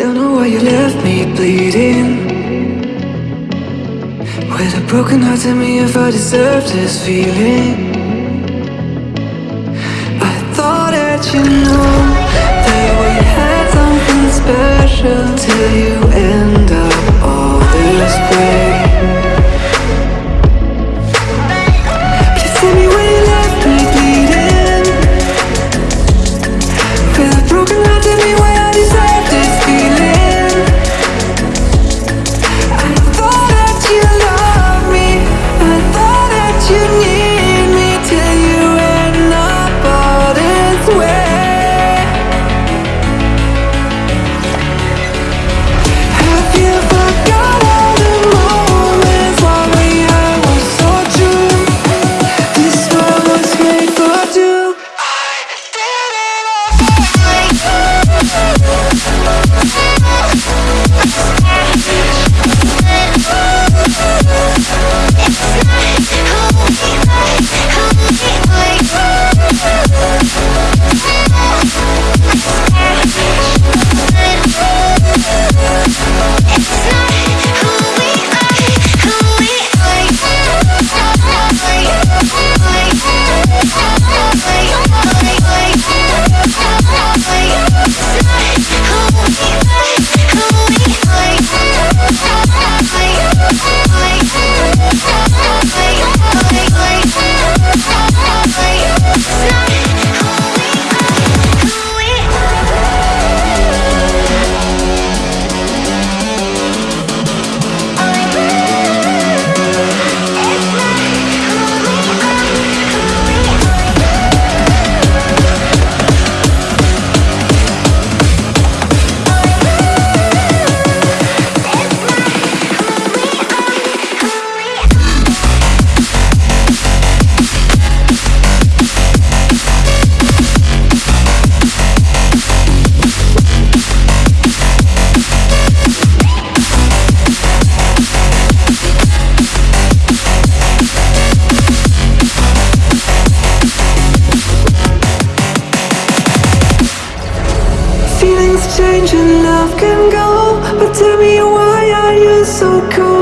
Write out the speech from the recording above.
Don't know why you left me bleeding. With a broken heart, tell me if I deserve this feeling. I thought that you know That we had something special Till you. love can go But tell me why are you so cold